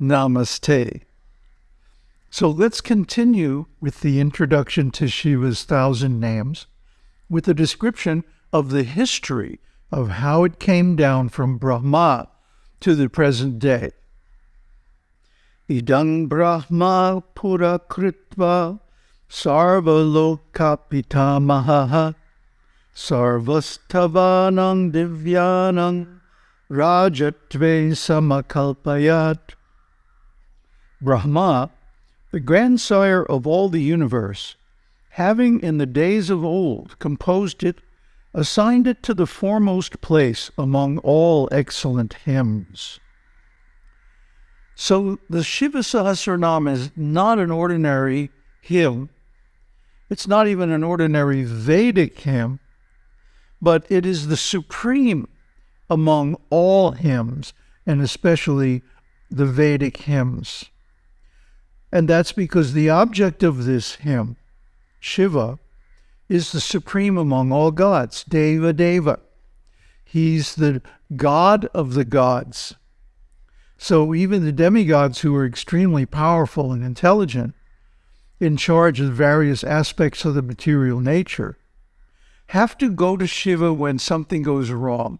Namaste. So let's continue with the introduction to Shiva's thousand names with a description of the history of how it came down from Brahma to the present day. Idang Brahma Pura Kritva Sarvalokapitamaha Sarvastavanang Divyanang Rajatve Samakalpayat Brahma the grandsire of all the universe, having in the days of old composed it, assigned it to the foremost place among all excellent hymns. So the Shiva Sahasranam is not an ordinary hymn. It's not even an ordinary Vedic hymn, but it is the supreme among all hymns, and especially the Vedic hymns. And that's because the object of this hymn, Shiva, is the supreme among all gods, Deva Deva. He's the god of the gods. So even the demigods who are extremely powerful and intelligent, in charge of various aspects of the material nature, have to go to Shiva when something goes wrong.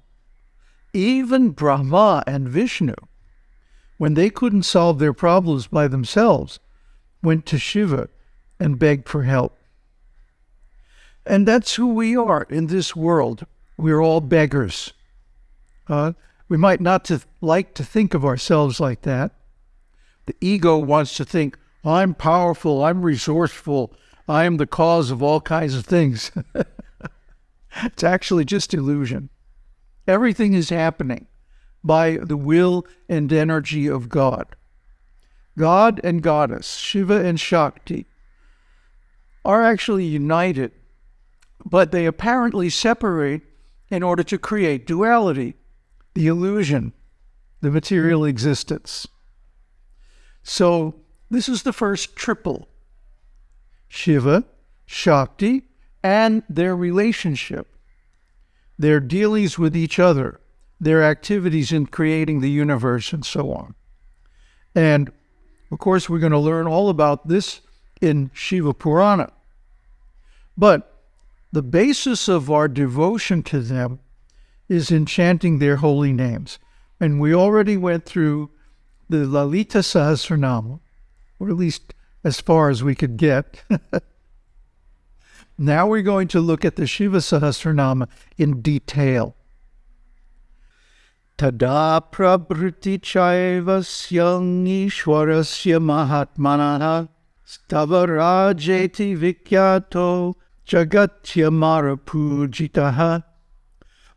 Even Brahma and Vishnu when they couldn't solve their problems by themselves, went to Shiva and begged for help. And that's who we are in this world. We're all beggars. Uh, we might not to like to think of ourselves like that. The ego wants to think, I'm powerful, I'm resourceful, I am the cause of all kinds of things. it's actually just illusion. Everything is happening by the will and energy of God. God and Goddess, Shiva and Shakti, are actually united, but they apparently separate in order to create duality, the illusion, the material existence. So, this is the first triple Shiva, Shakti, and their relationship, their dealings with each other, their activities in creating the universe and so on. And of course, we're going to learn all about this in Shiva Purana. But the basis of our devotion to them is in chanting their holy names. And we already went through the Lalita Sahasranama, or at least as far as we could get. now we're going to look at the Shiva Sahasranama in detail. Tada prabhriti chaivasyang ishwarasya mahatmanah stavarajeti vikyato jagatyamara pujitaha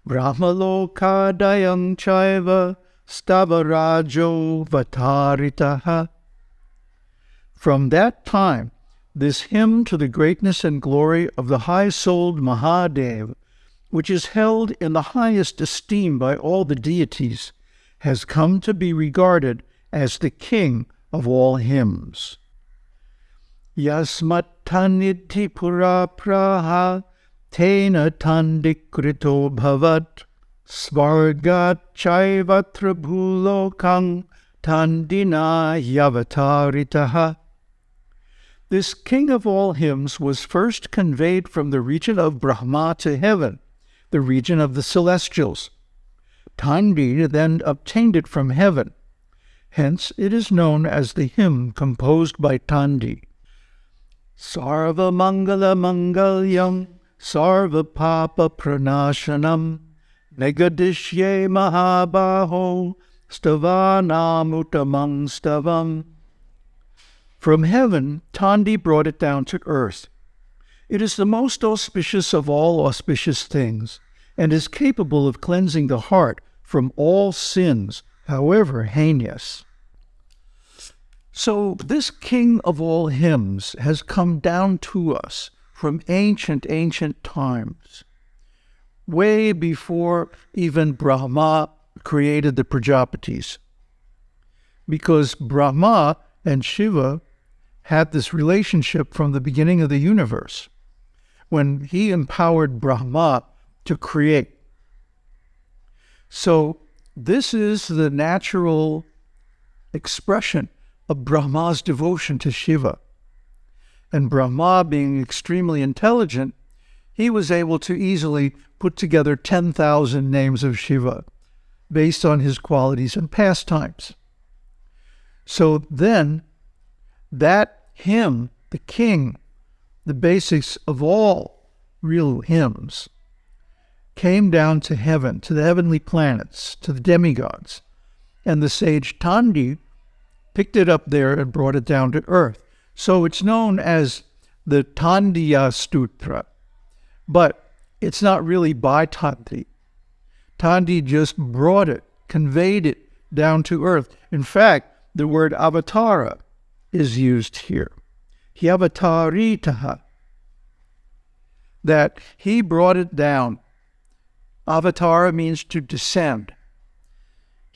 brahmalokadayang chaiva stavarajo vataritaha. From that time, this hymn to the greatness and glory of the high-souled Mahadev which is held in the highest esteem by all the deities, has come to be regarded as the king of all hymns. Yasmattanidhi pura praha tena tandikrito bhavat svargat bhulokang tandina yavataritaha. This king of all hymns was first conveyed from the region of Brahma to heaven the region of the celestials. Tandi then obtained it from heaven. Hence it is known as the hymn composed by Tandi. Sarva Mangala Mangalyam Sarva Papa Pranashanam Negadishye Mahabaho Stavanamutamang Stavam. From heaven, Tandi brought it down to earth. It is the most auspicious of all auspicious things, and is capable of cleansing the heart from all sins, however heinous. So, this King of all hymns has come down to us from ancient, ancient times, way before even Brahma created the Prajapatis. Because Brahma and Shiva had this relationship from the beginning of the universe when he empowered Brahma to create. So, this is the natural expression of Brahma's devotion to Shiva. And Brahma, being extremely intelligent, he was able to easily put together 10,000 names of Shiva based on his qualities and pastimes. So then, that hymn, the king, the basics of all real hymns, came down to heaven, to the heavenly planets, to the demigods. And the sage Tandi picked it up there and brought it down to earth. So it's known as the Tandiya Stotra, but it's not really by Tandi. Tandi just brought it, conveyed it down to earth. In fact, the word avatara is used here. Hyavataritaha. That he brought it down. Avatara means to descend.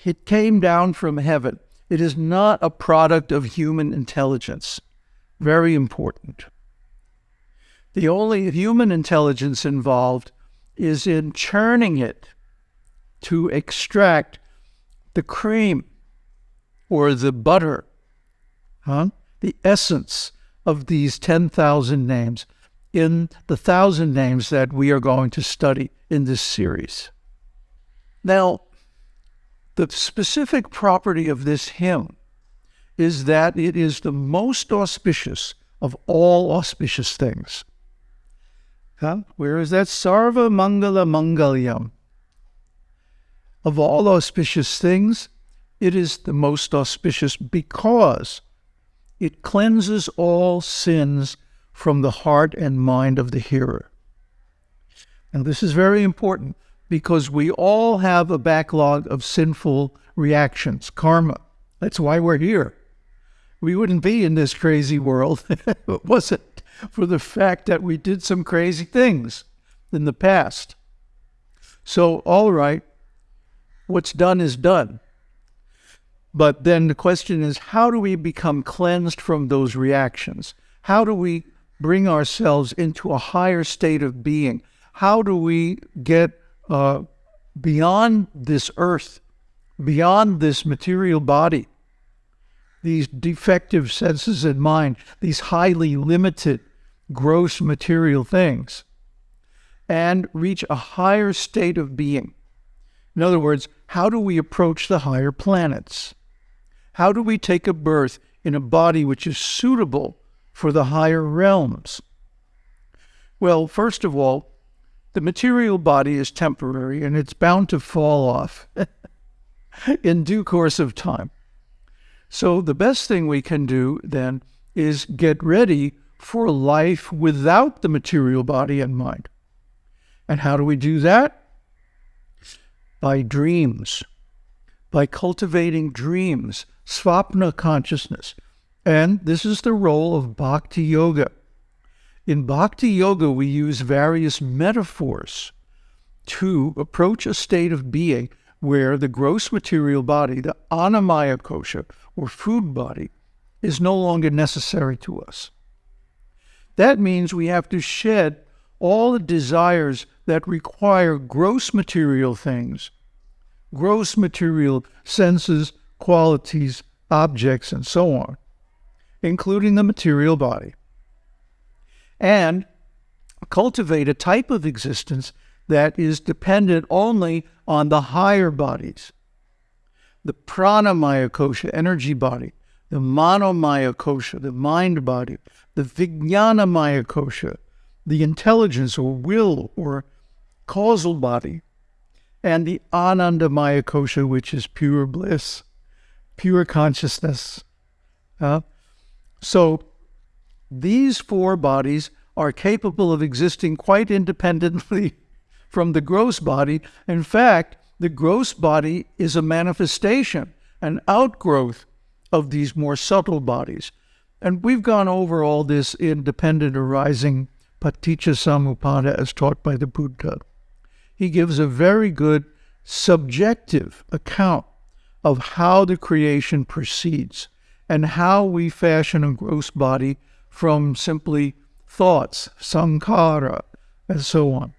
It came down from heaven. It is not a product of human intelligence. Very important. The only human intelligence involved is in churning it to extract the cream or the butter, huh? the essence of these 10,000 names in the thousand names that we are going to study in this series. Now, the specific property of this hymn is that it is the most auspicious of all auspicious things. Huh? Where is that? Sarva Mangala Mangalyam. Of all auspicious things, it is the most auspicious because it cleanses all sins from the heart and mind of the hearer. And this is very important because we all have a backlog of sinful reactions, karma. That's why we're here. We wouldn't be in this crazy world if it wasn't for the fact that we did some crazy things in the past. So, all right, what's done is done. But then the question is how do we become cleansed from those reactions? How do we bring ourselves into a higher state of being? How do we get uh, beyond this earth, beyond this material body, these defective senses and mind, these highly limited, gross material things, and reach a higher state of being? In other words, how do we approach the higher planets? How do we take a birth in a body which is suitable for the higher realms? Well, first of all, the material body is temporary and it's bound to fall off in due course of time. So, the best thing we can do then is get ready for life without the material body and mind. And how do we do that? By dreams, by cultivating dreams, svapna consciousness. And this is the role of bhakti yoga. In Bhakti Yoga, we use various metaphors to approach a state of being where the gross material body, the annamaya kosha, or food body, is no longer necessary to us. That means we have to shed all the desires that require gross material things, gross material senses, qualities, objects, and so on, including the material body and cultivate a type of existence that is dependent only on the higher bodies. The pranamaya kosha, energy body, the manomaya kosha, the mind body, the vijnanamaya kosha, the intelligence or will or causal body, and the anandamaya kosha, which is pure bliss, pure consciousness. Uh, so these four bodies are capable of existing quite independently from the gross body. In fact, the gross body is a manifestation, an outgrowth of these more subtle bodies. And we've gone over all this in dependent arising paticca samuppada as taught by the Buddha. He gives a very good subjective account of how the creation proceeds and how we fashion a gross body from simply thoughts, sankhara, and so on.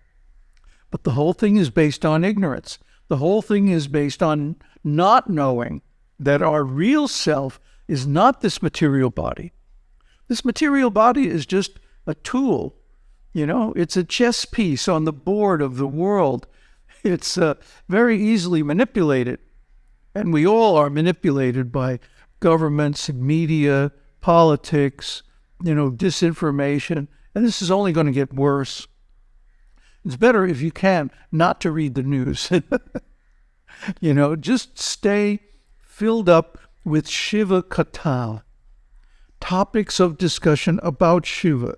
But the whole thing is based on ignorance. The whole thing is based on not knowing that our real self is not this material body. This material body is just a tool. You know, it's a chess piece on the board of the world. It's uh, very easily manipulated. And we all are manipulated by governments, media, politics, you know, disinformation. And this is only going to get worse. It's better if you can not to read the news. you know, just stay filled up with Shiva Katha, topics of discussion about Shiva,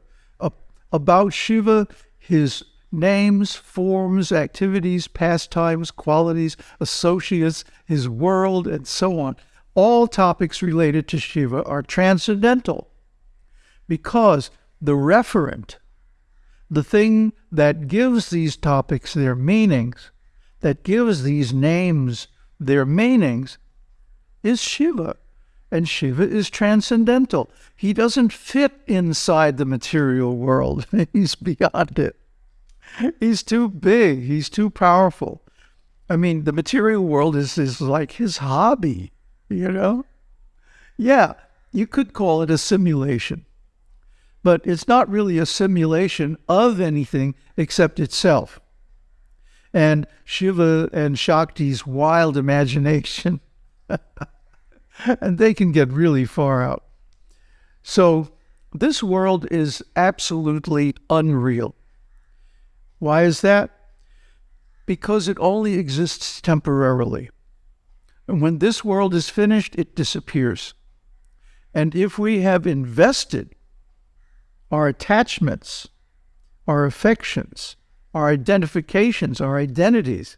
about Shiva, his names, forms, activities, pastimes, qualities, associates, his world, and so on. All topics related to Shiva are transcendental because the referent, the thing that gives these topics their meanings, that gives these names their meanings, is Shiva. And Shiva is transcendental. He doesn't fit inside the material world, he's beyond it. He's too big, he's too powerful. I mean, the material world is, is like his hobby, you know? Yeah, you could call it a simulation, but it's not really a simulation of anything except itself. And Shiva and Shakti's wild imagination and they can get really far out. So, this world is absolutely unreal. Why is that? Because it only exists temporarily. And when this world is finished, it disappears. And if we have invested our attachments, our affections, our identifications, our identities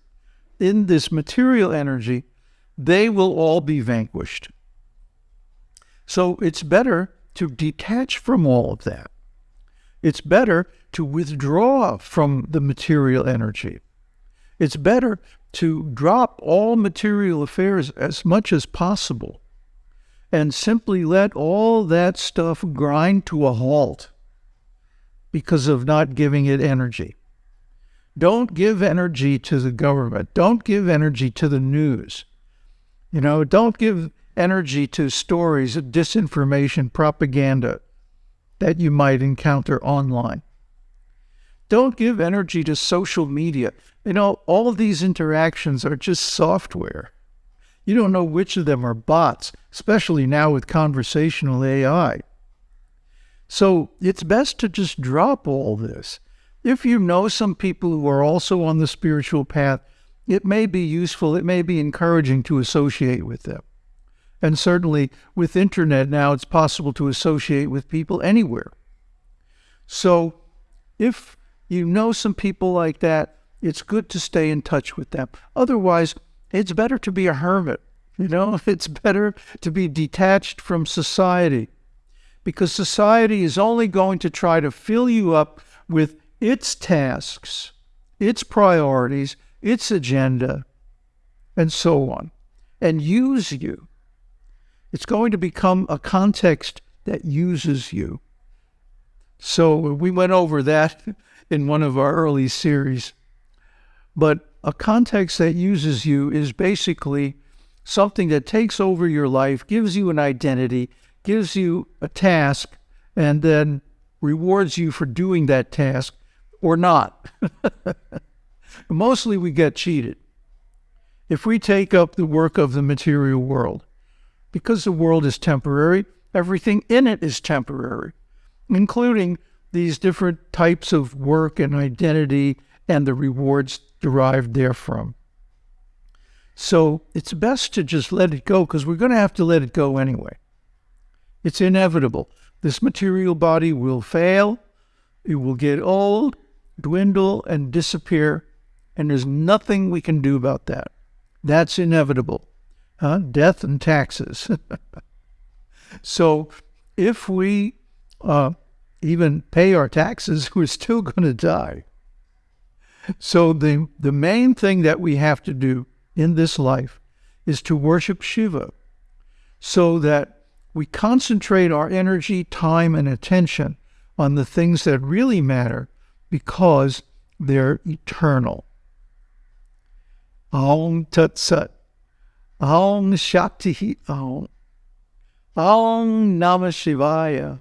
in this material energy, they will all be vanquished. So it's better to detach from all of that. It's better to withdraw from the material energy. It's better to drop all material affairs as much as possible and simply let all that stuff grind to a halt because of not giving it energy. Don't give energy to the government. Don't give energy to the news. You know, don't give energy to stories of disinformation, propaganda that you might encounter online. Don't give energy to social media. You know, all of these interactions are just software. You don't know which of them are bots, especially now with conversational AI. So it's best to just drop all this. If you know some people who are also on the spiritual path, it may be useful, it may be encouraging to associate with them. And certainly with internet now, it's possible to associate with people anywhere. So if you know some people like that, it's good to stay in touch with them. Otherwise, it's better to be a hermit. You know, it's better to be detached from society because society is only going to try to fill you up with its tasks, its priorities, its agenda, and so on, and use you. It's going to become a context that uses you. So we went over that in one of our early series. But a context that uses you is basically something that takes over your life, gives you an identity, gives you a task, and then rewards you for doing that task or not. Mostly we get cheated. If we take up the work of the material world, because the world is temporary, everything in it is temporary, including these different types of work and identity and the rewards derived therefrom. So it's best to just let it go because we're going to have to let it go anyway. It's inevitable. This material body will fail, it will get old, dwindle, and disappear and there's nothing we can do about that. That's inevitable. Huh? Death and taxes. so if we uh, even pay our taxes, we're still going to die. So the, the main thing that we have to do in this life is to worship Shiva so that we concentrate our energy, time, and attention on the things that really matter because they're eternal. Aum Tat Sat. Om Shakti Om. Om Namah Shivaya.